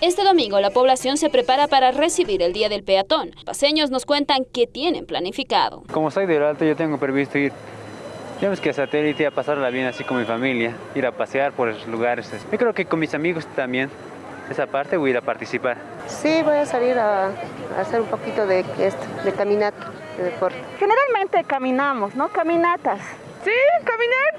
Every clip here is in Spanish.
Este domingo la población se prepara para recibir el Día del Peatón. Paseños nos cuentan que tienen planificado. Como soy del Alto, yo tengo previsto ir, digamos que a satélite, a pasarla bien así con mi familia, ir a pasear por los lugares. Yo creo que con mis amigos también, esa parte voy a ir a participar. Sí, voy a salir a, a hacer un poquito de, esto, de caminata, de deporte. Generalmente caminamos, ¿no? Caminatas. Sí, caminar.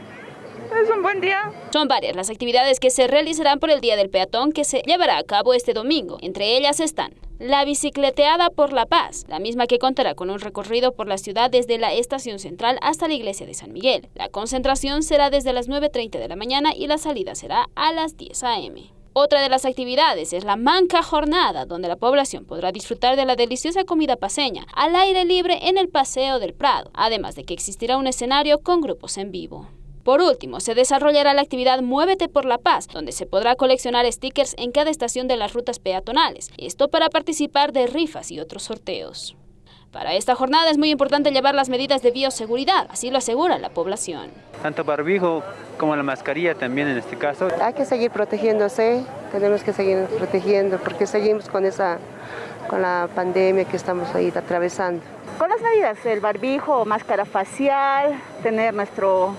Son varias las actividades que se realizarán por el Día del Peatón que se llevará a cabo este domingo. Entre ellas están la bicicleteada por la paz, la misma que contará con un recorrido por la ciudad desde la estación central hasta la iglesia de San Miguel. La concentración será desde las 9.30 de la mañana y la salida será a las 10 a.m. Otra de las actividades es la Manca Jornada, donde la población podrá disfrutar de la deliciosa comida paseña al aire libre en el Paseo del Prado, además de que existirá un escenario con grupos en vivo. Por último, se desarrollará la actividad Muévete por la Paz, donde se podrá coleccionar stickers en cada estación de las rutas peatonales, esto para participar de rifas y otros sorteos. Para esta jornada es muy importante llevar las medidas de bioseguridad, así lo asegura la población. Tanto barbijo como la mascarilla también en este caso. Hay que seguir protegiéndose, tenemos que seguir protegiendo porque seguimos con esa con la pandemia que estamos ahí atravesando. Con las medidas, el barbijo, máscara facial, tener nuestro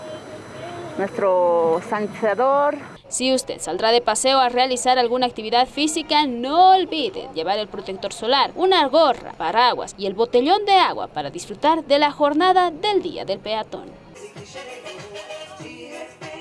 nuestro sanitizador. Si usted saldrá de paseo a realizar alguna actividad física, no olvide llevar el protector solar, una gorra, paraguas y el botellón de agua para disfrutar de la jornada del Día del Peatón.